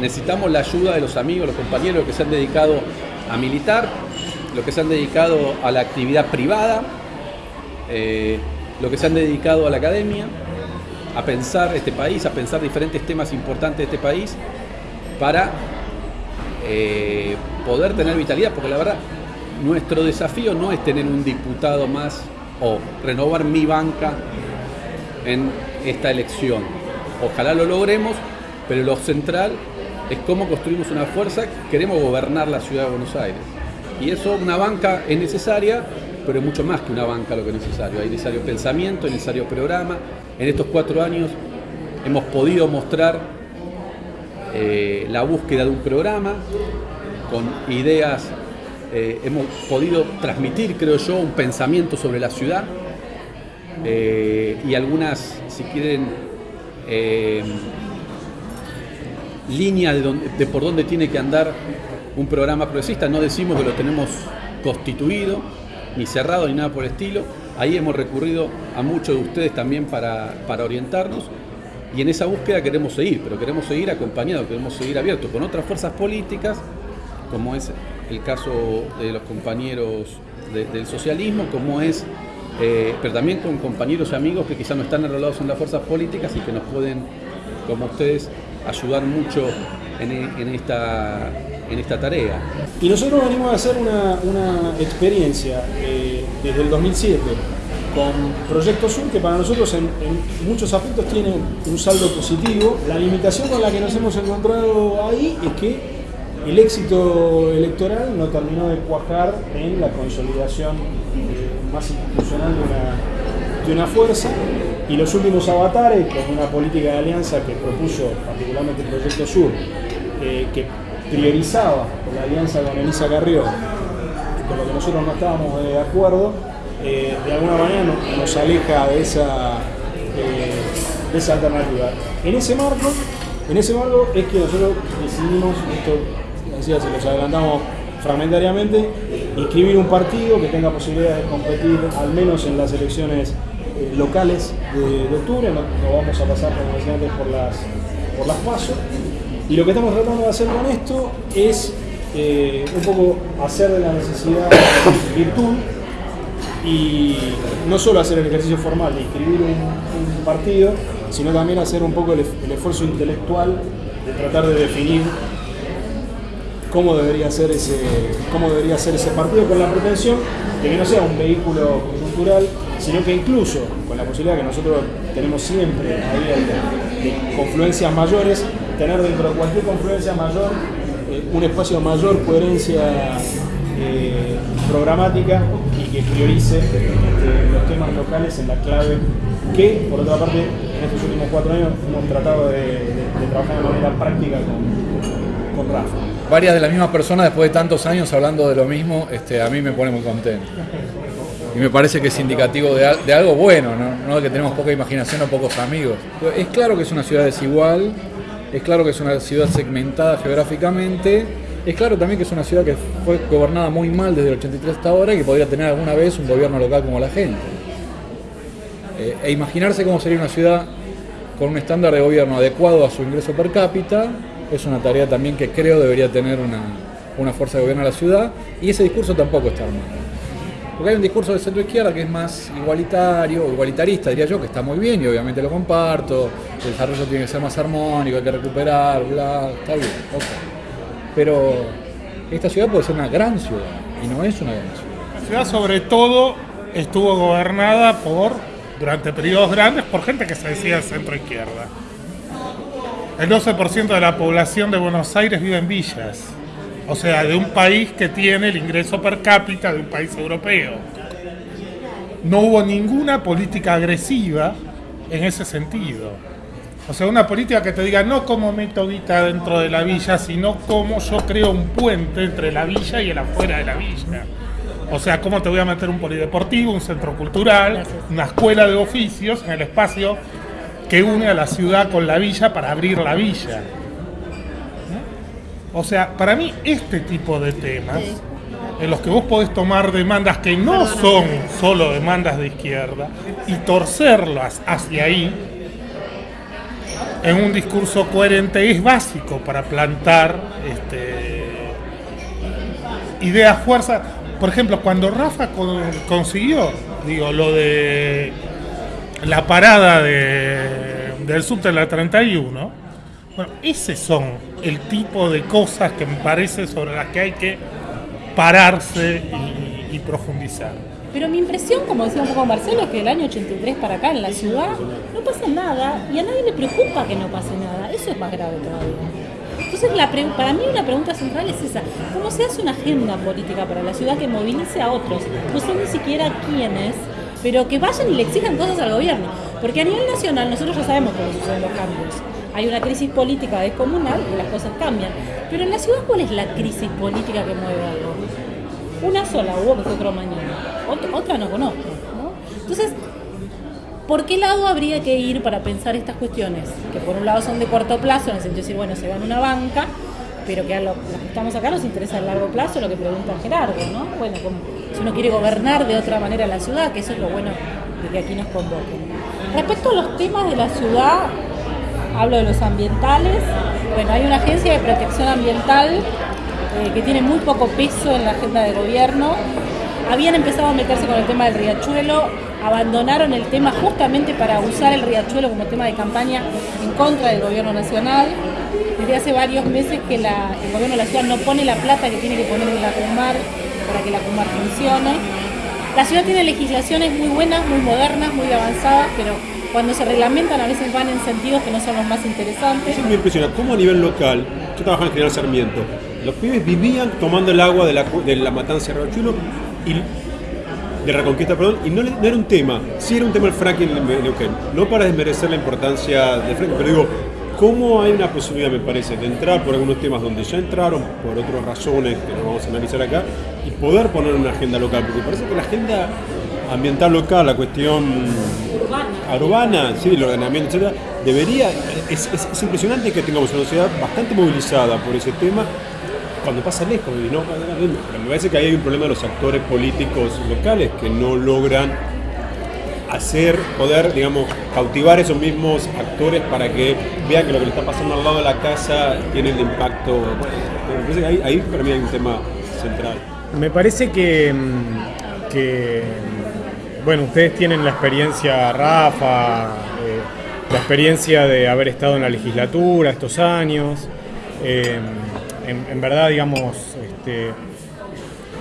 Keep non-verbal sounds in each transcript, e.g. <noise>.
necesitamos la ayuda de los amigos, los compañeros que se han dedicado a militar, los que se han dedicado a la actividad privada, eh, los que se han dedicado a la academia, a pensar este país, a pensar diferentes temas importantes de este país para eh, poder tener vitalidad, porque la verdad, nuestro desafío no es tener un diputado más o renovar mi banca en esta elección. Ojalá lo logremos, pero lo central es cómo construimos una fuerza, queremos gobernar la ciudad de Buenos Aires. Y eso, una banca es necesaria, pero es mucho más que una banca lo que es necesario. Hay necesario pensamiento, hay necesario programa. En estos cuatro años hemos podido mostrar eh, la búsqueda de un programa con ideas, eh, hemos podido transmitir, creo yo, un pensamiento sobre la ciudad eh, y algunas, si quieren, líneas de, de por dónde tiene que andar un programa progresista. No decimos que lo tenemos constituido, ni cerrado, ni nada por el estilo. Ahí hemos recurrido a muchos de ustedes también para, orientarnos y en esa búsqueda queremos seguir, pero queremos seguir acompañados, queremos seguir abiertos con otras fuerzas políticas, como es el caso de los compañeros del socialismo, como es, eh, pero también con compañeros y amigos que quizás no están enrolados en las fuerzas políticas y que nos pueden, como ustedes, ayudar mucho en esta en esta tarea. Y nosotros venimos a hacer una, experiencia eh, desde el 2007 con Proyecto Sur, que para nosotros en, muchos aspectos tiene un saldo positivo. La limitación con la que nos hemos encontrado ahí es que el éxito electoral no terminó de cuajar en la consolidación eh, más institucional de una fuerza y los últimos avatares, con una política de alianza que propuso particularmente el Proyecto Sur, eh, que priorizaba la alianza con Elisa Carrió, con lo que nosotros no estábamos de acuerdo, eh, de alguna manera nos, aleja de esa, eh, de esa alternativa. En ese marco, en ese marco es que nosotros decidimos, esto decía, se los adelantamos fragmentariamente, inscribir un partido que tenga posibilidad de competir al menos en las elecciones eh, locales de, octubre, no, vamos a pasar como decía antes por las, por las pasos, y lo que estamos tratando de hacer con esto es eh, un poco hacer de la necesidad <coughs> virtud y no solo hacer el ejercicio formal de inscribir un, partido, sino también hacer un poco el, esfuerzo intelectual de tratar de definir cómo debería ser ese, cómo debería ser ese partido con la pretensión de que no sea un vehículo cultural, sino que incluso con la posibilidad que nosotros tenemos siempre de confluencias mayores, tener dentro de cualquier confluencia mayor eh, un espacio de mayor coherencia eh, programática y que priorice este, los temas locales en la clave que, por otra parte, en estos últimos cuatro años hemos tratado de, trabajar de manera práctica con, con, Rafa. Varias de las mismas personas, después de tantos años hablando de lo mismo, este, a mí me pone muy contento. Y me parece que es indicativo de, algo bueno, ¿no? no de que tenemos poca imaginación o pocos amigos. Es claro que es una ciudad desigual, es claro que es una ciudad segmentada geográficamente. Es claro también que es una ciudad que fue gobernada muy mal desde el 83 hasta ahora y que podría tener alguna vez un gobierno local como la gente. Eh, e imaginarse cómo sería una ciudad con un estándar de gobierno adecuado a su ingreso per cápita es una tarea también que creo debería tener una, una fuerza de gobierno a la ciudad y ese discurso tampoco está armado. Porque hay un discurso de centro izquierda que es más igualitario, igualitarista diría yo, que está muy bien y obviamente lo comparto, el desarrollo tiene que ser más armónico, hay que recuperar, bla, está bien, ok. Pero esta ciudad puede ser una gran ciudad y no es una gran ciudad. La ciudad sobre todo estuvo gobernada por, durante periodos grandes, por gente que se decía centro izquierda. El 12% de la población de Buenos Aires vive en villas o sea, de un país que tiene el ingreso per cápita de un país europeo. No hubo ninguna política agresiva en ese sentido. O sea, una política que te diga no como metodita dentro de la villa, sino como yo creo un puente entre la villa y el afuera de la villa. O sea, cómo te voy a meter un polideportivo, un centro cultural, una escuela de oficios en el espacio que une a la ciudad con la villa para abrir la villa. O sea, para mí este tipo de temas, en los que vos podés tomar demandas que no son solo demandas de izquierda y torcerlas hacia ahí, en un discurso coherente es básico para plantar este, ideas, fuerza. Por ejemplo, cuando Rafa con- consiguió, digo, lo de la parada de, del subte de la 31, bueno, ese son el tipo de cosas que me parece sobre las que hay que pararse y, profundizar. Pero mi impresión, como decía un poco Marcelo, es que del año 83 para acá en la ciudad no pasa nada y a nadie le preocupa que no pase nada. Eso es más grave todavía. Entonces, la pre- para mí una pregunta central es esa. ¿Cómo se hace una agenda política para la ciudad que movilice a otros? No sé ni siquiera quiénes, pero que vayan y le exijan cosas al gobierno. Porque a nivel nacional nosotros ya sabemos cómo suceden los cambios. Hay una crisis política descomunal y las cosas cambian. Pero en la ciudad, ¿cuál es la crisis política que mueve algo? Una sola hubo que fue otro mañana. Ot- otra no conozco. ¿no? Entonces, ¿por qué lado habría que ir para pensar estas cuestiones? Que por un lado son de corto plazo, en el sentido de decir, bueno, se va en una banca, pero que a lo- los que estamos acá nos interesa a largo plazo, lo que pregunta Gerardo, ¿no? Bueno, como si uno quiere gobernar de otra manera la ciudad, que eso es lo bueno de que aquí nos convoquen. Respecto a los temas de la ciudad, hablo de los ambientales. Bueno, hay una agencia de protección ambiental eh, que tiene muy poco peso en la agenda de gobierno. Habían empezado a meterse con el tema del riachuelo, abandonaron el tema justamente para usar el riachuelo como tema de campaña en contra del gobierno nacional. Desde hace varios meses que el gobierno de la ciudad no pone la plata que tiene que poner en la CUMAR para que la CUMAR funcione. La ciudad tiene legislaciones muy buenas, muy modernas, muy avanzadas, pero cuando se reglamentan a veces van en sentidos que no son los más interesantes. Eso me impresiona, cómo a nivel local, yo trabajaba en General Sarmiento, los pibes vivían tomando el agua de la, de la matanza de Riachuelo y de Reconquista, perdón, y no era un tema, sí era un tema el fracking en Neuquén. No para desmerecer la importancia del fracking, pero digo, ¿cómo hay una posibilidad, me parece, de entrar por algunos temas donde ya entraron, por otras razones que no vamos a analizar acá, y poder poner una agenda local? Porque parece que la agenda ambiental local, la cuestión urbana, sí, el ordenamiento, etcétera, debería, es, es- es impresionante que tengamos una sociedad bastante movilizada por ese tema cuando pasa lejos, y no, pero me parece que ahí hay un problema de los actores políticos locales que no logran hacer, poder, digamos, cautivar esos mismos actores para que vean que lo que le está pasando al lado de la casa tiene el impacto. Bueno, ahí, ahí para mí hay un tema central. Me parece que, mm, que, bueno, ustedes tienen la experiencia, Rafa, eh, la experiencia de haber estado en la legislatura estos años. Eh, en, verdad, digamos, este,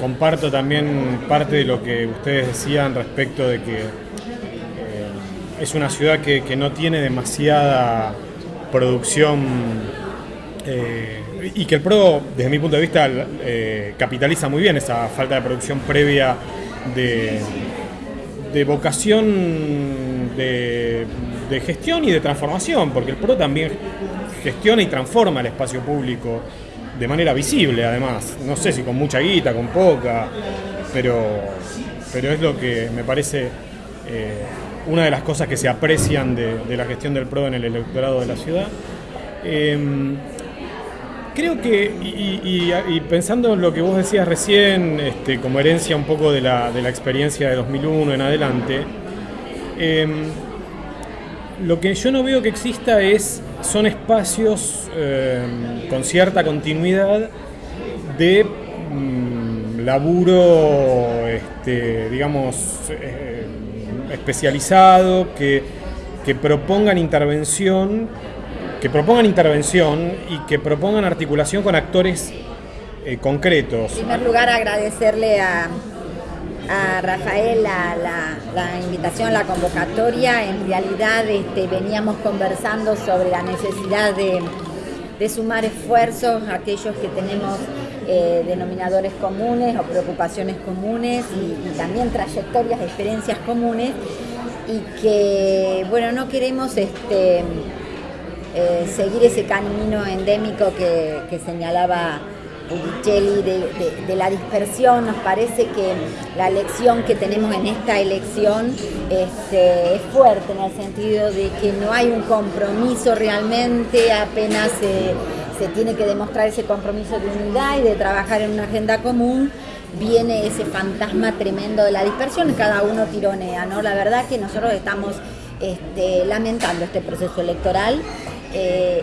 comparto también parte de lo que ustedes decían respecto de que es una ciudad que, que no tiene demasiada producción eh, y que el PRO, desde mi punto de vista, eh, capitaliza muy bien esa falta de producción previa de, de vocación de, de gestión y de transformación, porque el PRO también gestiona y transforma el espacio público de manera visible, además. No sé si con mucha guita, con poca, pero, pero es lo que me parece eh, una de las cosas que se aprecian de, de la gestión del PRO en el electorado de la ciudad. Em, Creo que, y, pensando en lo que vos decías recién, este, como herencia un poco de la, de la experiencia de 2001 en adelante, em, lo que yo no veo que exista es, son espacios em, con cierta continuidad de mm, laburo, este, digamos, eh, especializado, que, que propongan intervención que propongan intervención y que propongan articulación con actores eh, concretos. En primer lugar, agradecerle a, a Rafael la, la- invitación, la convocatoria. En realidad este, veníamos conversando sobre la necesidad de, de sumar esfuerzos a aquellos que tenemos eh, denominadores comunes o preocupaciones comunes y, también trayectorias, experiencias comunes y que, bueno, no queremos este, eh, seguir ese camino endémico que, señalaba Pulicelli de, la dispersión. Nos parece que la lección que tenemos en esta elección este, es fuerte en el sentido de que no hay un compromiso realmente, apenas se, se tiene que demostrar ese compromiso de unidad y de trabajar en una agenda común, viene ese fantasma tremendo de la dispersión, cada uno tironea, ¿no? La verdad que nosotros estamos este, lamentando este proceso electoral eh,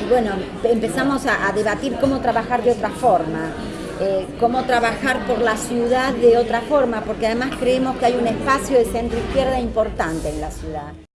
y, bueno, empezamos a, debatir cómo trabajar de otra forma, eh, cómo trabajar por la ciudad de otra forma, porque además creemos que hay un espacio de centro izquierda importante en la ciudad.